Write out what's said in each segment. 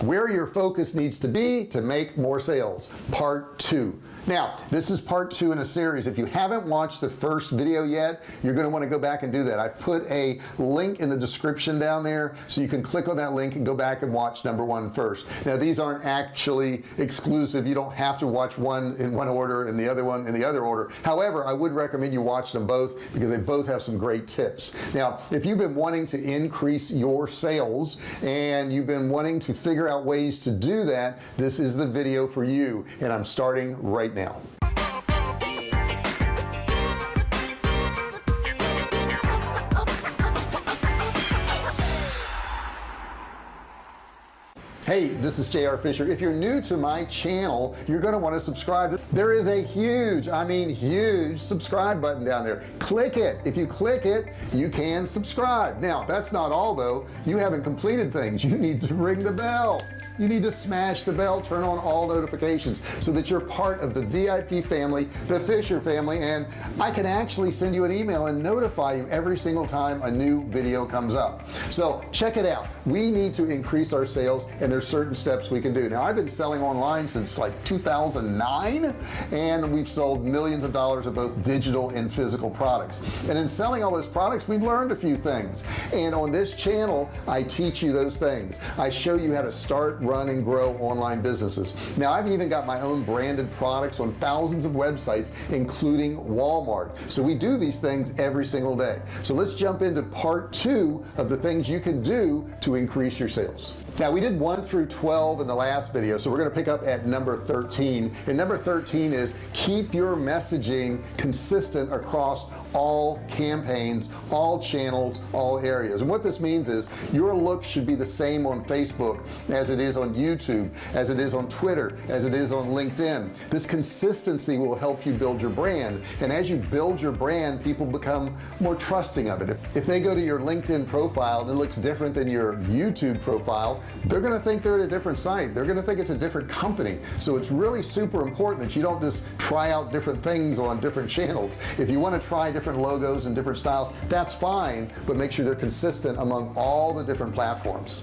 where your focus needs to be to make more sales. Part two. Now this is part two in a series. If you haven't watched the first video yet you're going to want to go back and do that. I've put a link in the description down there so you can click on that link and go back and watch number one first. Now these aren't actually exclusive. You don't have to watch one in one order and the other one in the other order. However I would recommend you watch them both because they both have some great tips. Now if you've been wanting to increase your sales and you've been wanting to figure out ways to do that this is the video for you and I'm starting right now hey this is JR Fisher. If you're new to my channel you're going to want to subscribe. There is a huge I mean huge subscribe button down there. Click it. If you click it you can subscribe. Now that's not all though. You haven't completed things. You need to ring the bell. You need to smash the bell turn on all notifications so that you're part of the VIP family the Fisher family and I can actually send you an email and notify you every single time a new video comes up. So check it out we need to increase our sales and there's certain steps we can do. Now I've been selling online since like 2009 and we've sold millions of dollars of both digital and physical products. And in selling all those products we've learned a few things. And on this channel I teach you those things. I show you how to start run and grow online businesses. Now I've even got my own branded products on thousands of websites including Walmart. So we do these things every single day. So let's jump into part two of the things you can do to increase your sales. Now we did 1 through 12 in the last video so we're going to pick up at number 13 and number 13 is keep your messaging consistent across all campaigns all channels all areas. And what this means is your look should be the same on Facebook as it is on YouTube as it is on Twitter as it is on LinkedIn. This consistency will help you build your brand. And as you build your brand people become more trusting of it. If, if they go to your LinkedIn profile and it looks different than your YouTube profile they're gonna think they're at a different site. They're gonna think it's a different company. So it's really super important that you don't just try out different things on different channels. If you want to try different different logos and different styles that's fine but make sure they're consistent among all the different platforms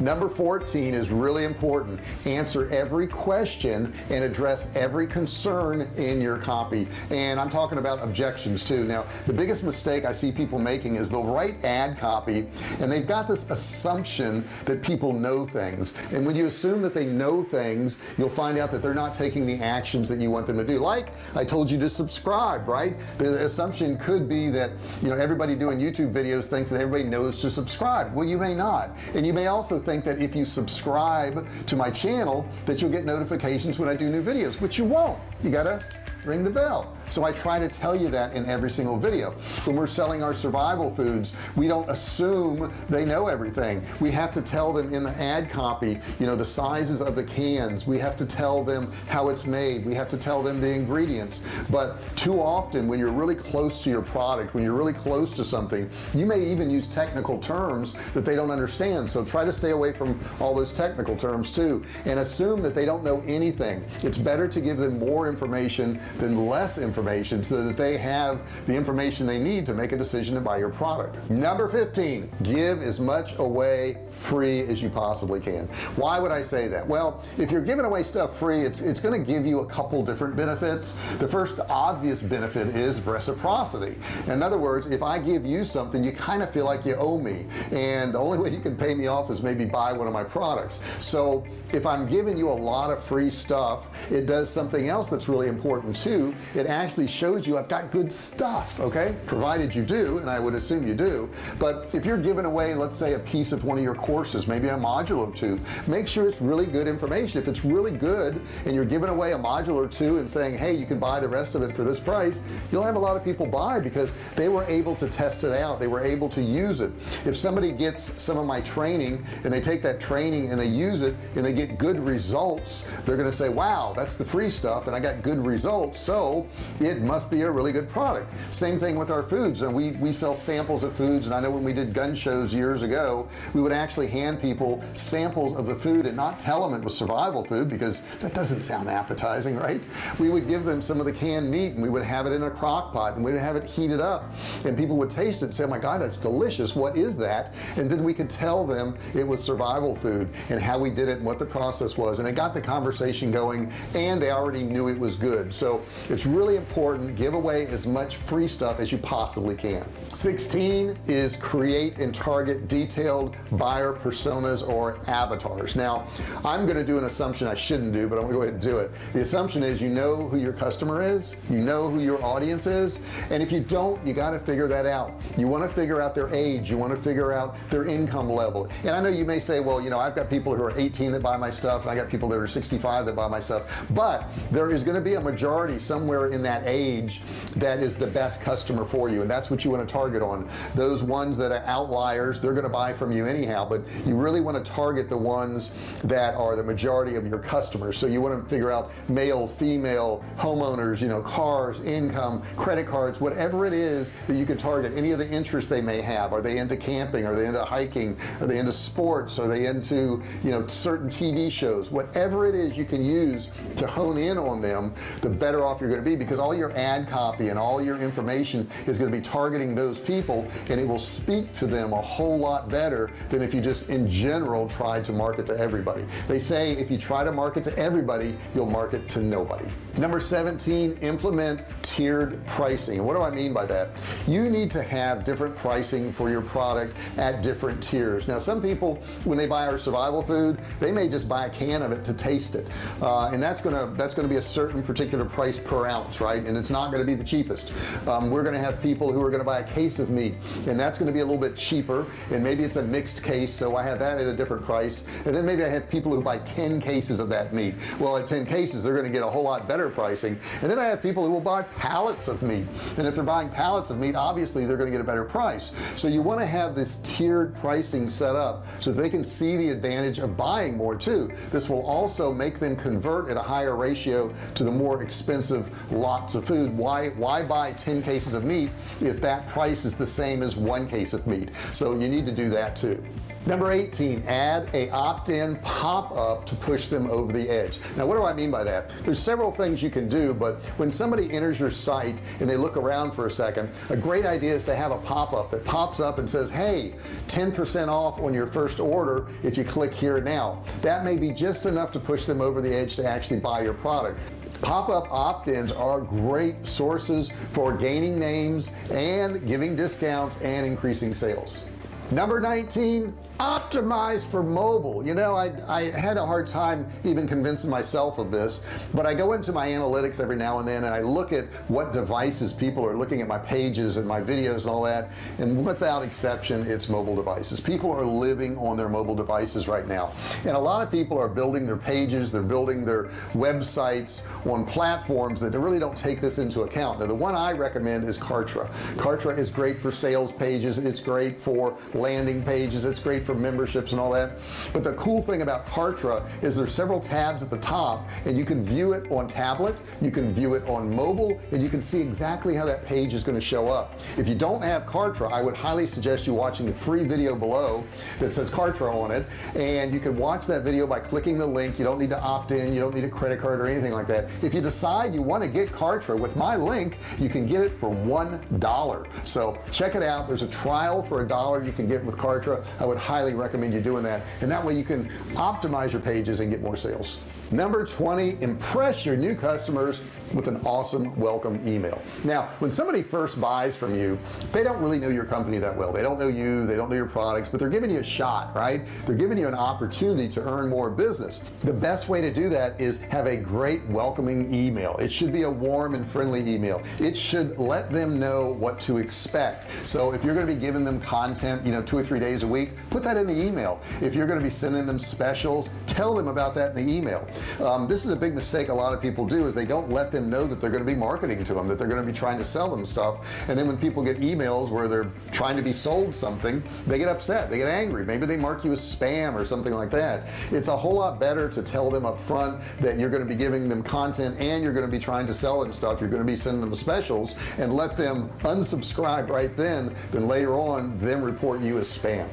number 14 is really important. Answer every question and address every concern in your copy. And I'm talking about objections too. Now the biggest mistake I see people making is they'll write ad copy and they've got this assumption that people know things. And when you assume that they know things you'll find out that they're not taking the actions that you want them to do. Like I told you to subscribe right? The assumption could be that you know everybody doing YouTube videos thinks that everybody knows to subscribe. Well you may not. And you may also think that if you subscribe to my channel that you'll get notifications when I do new videos which you won't. You gotta ring the bell so I try to tell you that in every single video. When we're selling our survival foods we don't assume they know everything. We have to tell them in the ad copy you know the sizes of the cans. We have to tell them how it's made. We have to tell them the ingredients. But too often when you're really close to your product when you're really close to something you may even use technical terms that they don't understand. So try to stay away from all those technical terms too and assume that they don't know anything. It's better to give them more information than less information so that they have the information they need to make a decision to buy your product. Number 15 give as much away free as you possibly can. Why would I say that? Well if you're giving away stuff free it's it's going to give you a couple different benefits. The first obvious benefit is reciprocity. In other words if I give you something you kind of feel like you owe me and the only way you can pay me off is maybe buy one of my products. So if I'm giving you a lot of free stuff it does something else that's really important too. It actually shows you I've got good stuff okay? Provided you do and I would assume you do. But if you're giving away let's say a piece of one of your courses maybe a module or two make sure it's really good information. If it's really good and you're giving away a module or two and saying hey you can buy the rest of it for this price you'll have a lot of people buy because they were able to test it out. They were able to use it. If somebody gets some of my training and they take that training and they use it and they get good results they're gonna say wow that's the free stuff and I got good results. So it must be a really good product. Same thing with our foods and we we sell samples of foods and I know when we did gun shows years ago we would actually hand people samples of the food and not tell them it was survival food because that doesn't sound appetizing right? We would give them some of the canned meat and we would have it in a crock pot and we'd have it heated up and people would taste it and say oh my god that's delicious. What is that? And then we could tell them it was survival food and how we did it and what the process was and it got the conversation going and they already knew it was good. So it's really important give away as much free stuff as you possibly can. 16 is create and target detailed buyer personas or avatars. Now I'm gonna do an assumption I shouldn't do but I'm gonna go ahead and do it. The assumption is you know who your customer is you know who your audience is and if you don't you got to figure that out. You want to figure out their age you want to figure out their income level. And I know you may say well you know I've got people who are 18 that buy my stuff and I got people that are 65 that buy my stuff but there is going to be a majority somewhere in that age that is the best customer for you and that's what you want to target on. Those ones that are outliers they're going to buy from you anyhow but you really want to target the ones that are the majority of your customers. So you want to figure out male female homeowners you know cars income credit cards whatever it is that you can target any of the interests they may have. Are they into camping? Are they into hiking? Are they into sports? Are they into you know certain TV shows? Whatever it is you can use to hone in on them the better off you're going to be because all your ad copy and all your information is going to be targeting those people and it will speak to them a whole lot better than if you just in general try to market to everybody. They say if you try to market to everybody you'll market to nobody number 17 implement tiered pricing. What do I mean by that? You need to have different pricing for your product at different tiers. Now some people when they buy our survival food they may just buy a can of it to taste it. Uh, and that's gonna that's gonna be a certain particular price per ounce right? And it's not going to be the cheapest. Um, we're going to have people who are going to buy a case of meat and that's going to be a little bit cheaper and maybe it's a mixed case so I have that at a different price. And then maybe I have people who buy 10 cases of that meat. Well at 10 cases they're going to get a whole lot better pricing. And then I have people who will buy pallets of meat. And if they're buying pallets of meat obviously they're going to get a better price. So you want to have this tiered pricing set up so they can see the advantage of buying more too. This will also make them convert at a higher ratio to the more expensive lots of food. Why why buy 10 cases of meat if that price is the same as one case of meat? So you need to do that too number 18 add a opt-in pop-up to push them over the edge. Now what do I mean by that? There's several things you can do but when somebody enters your site and they look around for a second a great idea is to have a pop-up that pops up and says hey 10% off on your first order if you click here now. That may be just enough to push them over the edge to actually buy your product. Pop-up opt-ins are great sources for gaining names and giving discounts and increasing sales number 19 optimized for mobile. You know I, I had a hard time even convincing myself of this but I go into my analytics every now and then and I look at what devices people are looking at my pages and my videos and all that and without exception it's mobile devices. People are living on their mobile devices right now and a lot of people are building their pages they're building their websites on platforms that really don't take this into account. Now the one I recommend is Kartra. Kartra is great for sales pages it's great for landing pages. It's great for memberships and all that. But the cool thing about Kartra is there's several tabs at the top and you can view it on tablet you can view it on mobile and you can see exactly how that page is going to show up. If you don't have Kartra I would highly suggest you watching the free video below that says Kartra on it. And you can watch that video by clicking the link. You don't need to opt in. You don't need a credit card or anything like that. If you decide you want to get Kartra with my link you can get it for one dollar. So check it out. There's a trial for a dollar. You can get with Kartra I would highly recommend you doing that. And that way you can optimize your pages and get more sales. Number 20 impress your new customers with an awesome welcome email. Now when somebody first buys from you they don't really know your company that well. They don't know you they don't know your products but they're giving you a shot right? They're giving you an opportunity to earn more business. The best way to do that is have a great welcoming email. It should be a warm and friendly email. It should let them know what to expect. So if you're going to be giving them content you know two or three days a week put that in the email. If you're going to be sending them specials tell them about that in the email. Um, this is a big mistake a lot of people do is they don't let them know that they're going to be marketing to them that they're going to be trying to sell them stuff. And then when people get emails where they're trying to be sold something they get upset they get angry. Maybe they mark you as spam or something like that. It's a whole lot better to tell them up front that you're going to be giving them content and you're going to be trying to sell them stuff. You're going to be sending them specials and let them unsubscribe right then then later on them report you as spam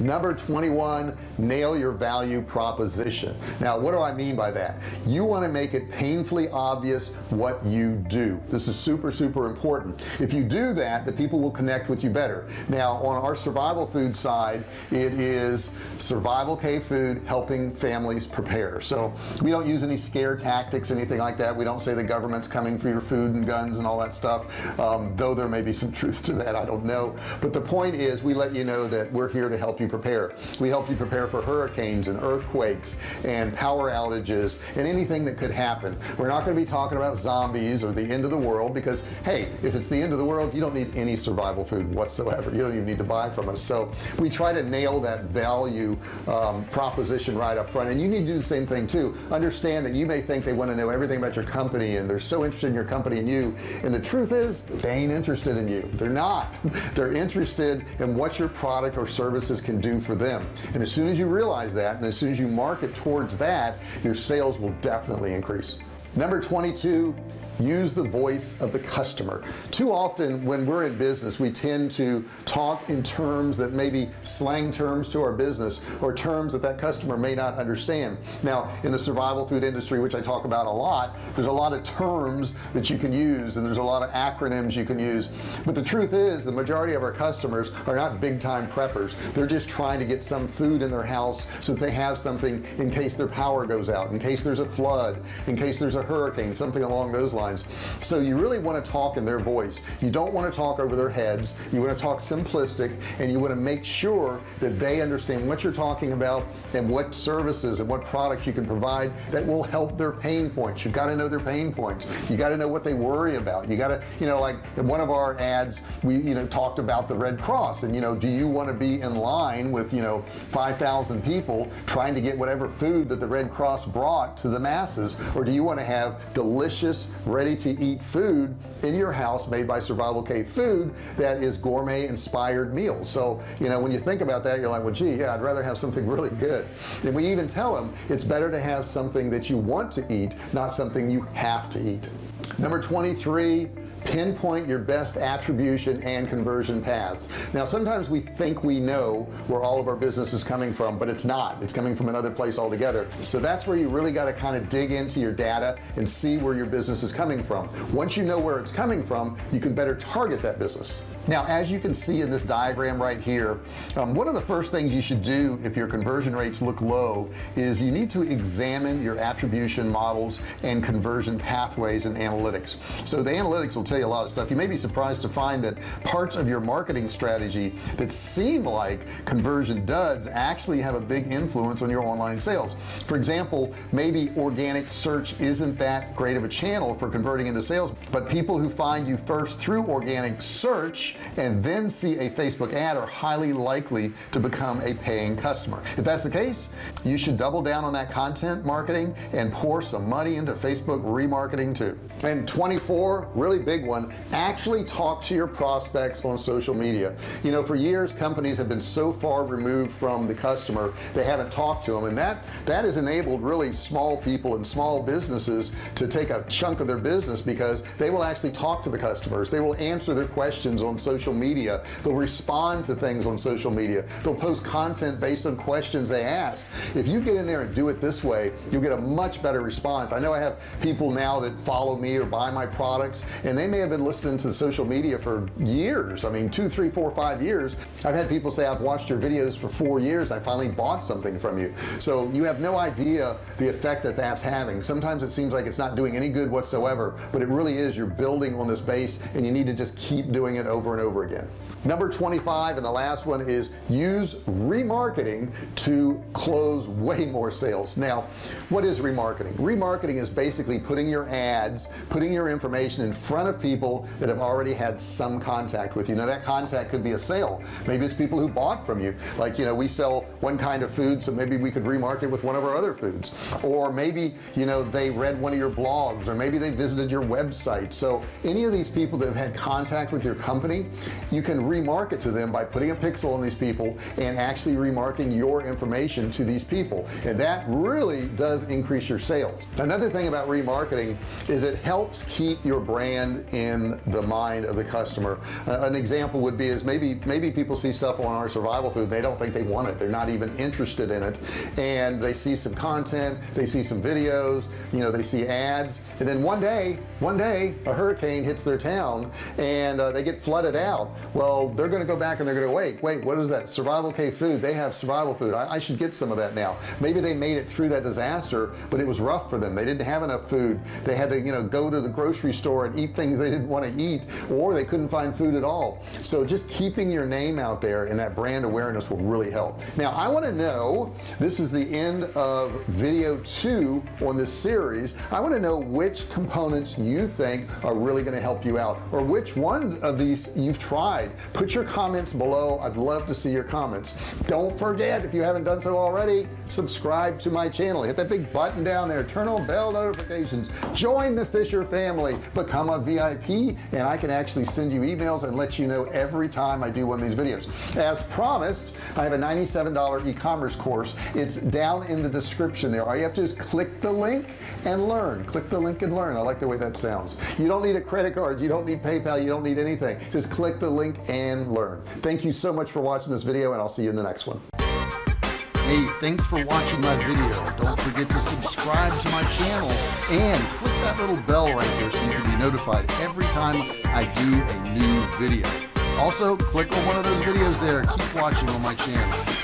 number 21 nail your value proposition. Now what do I mean by that? You want to make it painfully obvious what you do. This is super super important. If you do that the people will connect with you better. Now on our survival food side it is Survival Cave Food helping families prepare. So we don't use any scare tactics anything like that. We don't say the government's coming for your food and guns and all that stuff um, though there may be some truth to that I don't know. But the point is we let you know that we're here to help you prepare. We help you prepare for hurricanes and earthquakes and power outages and anything that could happen. We're not going to be talking about zombies or the end of the world because hey if it's the end of the world you don't need any survival food whatsoever. You don't even need to buy from us. So we try to nail that value um, proposition right up front. And you need to do the same thing too. Understand that you may think they want to know everything about your company and they're so interested in your company and you. And the truth is they ain't interested in you. They're not. They're interested in what your product or services can do for them. And as soon as you realize that and as soon as you market towards that your sales will definitely increase. Number 22 use the voice of the customer. Too often when we're in business we tend to talk in terms that maybe slang terms to our business or terms that that customer may not understand. Now in the survival food industry which I talk about a lot there's a lot of terms that you can use and there's a lot of acronyms you can use. But the truth is the majority of our customers are not big-time preppers. They're just trying to get some food in their house so that they have something in case their power goes out in case there's a flood in case there's a hurricane something along those lines so you really want to talk in their voice. You don't want to talk over their heads. You want to talk simplistic and you want to make sure that they understand what you're talking about and what services and what products you can provide that will help their pain points. You've got to know their pain points. You got to know what they worry about. You got to you know like one of our ads we you know talked about the Red Cross and you know do you want to be in line with you know 5,000 people trying to get whatever food that the Red Cross brought to the masses? Or do you want to have delicious ready to eat food in your house made by survival cave food that is gourmet inspired meals. So you know when you think about that you're like well gee yeah I'd rather have something really good. And we even tell them it's better to have something that you want to eat not something you have to eat. Number 23 pinpoint your best attribution and conversion paths. Now sometimes we think we know where all of our business is coming from but it's not. It's coming from another place altogether. So that's where you really got to kind of dig into your data and see where your business is coming from. Once you know where it's coming from you can better target that business now as you can see in this diagram right here um, one of the first things you should do if your conversion rates look low is you need to examine your attribution models and conversion pathways and analytics. So the analytics will tell you a lot of stuff. You may be surprised to find that parts of your marketing strategy that seem like conversion duds actually have a big influence on your online sales. For example maybe organic search isn't that great of a channel for converting into sales but people who find you first through organic search and then see a Facebook ad are highly likely to become a paying customer. If that's the case you should double down on that content marketing and pour some money into Facebook remarketing too. And 24 really big one actually talk to your prospects on social media. You know for years companies have been so far removed from the customer they haven't talked to them. And that that has enabled really small people and small businesses to take a chunk of their business because they will actually talk to the customers. They will answer their questions on social media. They'll respond to things on social media. They'll post content based on questions they ask. If you get in there and do it this way you'll get a much better response. I know I have people now that follow me or buy my products and they may have been listening to the social media for years. I mean two three four five years. I've had people say I've watched your videos for four years. I finally bought something from you. So you have no idea the effect that that's having. Sometimes it seems like it's not doing any good whatsoever but it really is. You're building on this base and you need to just keep doing it over over and over again. Number 25 and the last one is use remarketing to close way more sales. Now what is remarketing? Remarketing is basically putting your ads putting your information in front of people that have already had some contact with you. Now that contact could be a sale. Maybe it's people who bought from you. Like you know we sell one kind of food so maybe we could remarket with one of our other foods. Or maybe you know they read one of your blogs or maybe they visited your website. So any of these people that have had contact with your company you can remarket to them by putting a pixel on these people and actually remarketing your information to these people. And that really does increase your sales. Another thing about remarketing is it helps keep your brand in the mind of the customer. Uh, an example would be is maybe maybe people see stuff on our survival food they don't think they want it they're not even interested in it. And they see some content they see some videos you know they see ads. And then one day one day a hurricane hits their town and uh, they get flooded out. Well they're gonna go back and they're gonna wait wait what is that? Survival Cave Food. They have survival food. I, I should get some of that now. Maybe they made it through that disaster but it was rough for them. They didn't have enough food. They had to you know go to the grocery store and eat things they didn't want to eat or they couldn't find food at all. So just keeping your name out there and that brand awareness will really help. Now I want to know this is the end of video two on this series. I want to know which components you think are really going to help you out or which one of these you've tried. Put your comments below. I'd love to see your comments. Don't forget if you haven't done so already subscribe to my channel. Hit that big button down there. Turn on bell notifications. Join the Fisher family. Become a VIP and I can actually send you emails and let you know every time I do one of these videos. As promised I have a $97 e-commerce course. It's down in the description there. All you have to do is click the link and learn. Click the link and learn. I like the way that sounds. You don't need a credit card. You don't need PayPal. You don't need anything. Just click the link and learn thank you so much for watching this video and I'll see you in the next one Hey, thanks for watching my video. Don't forget to subscribe to my channel and click that little bell right there so you can be notified every time I do a new video. Also, click on one of those videos there. Keep watching on my channel.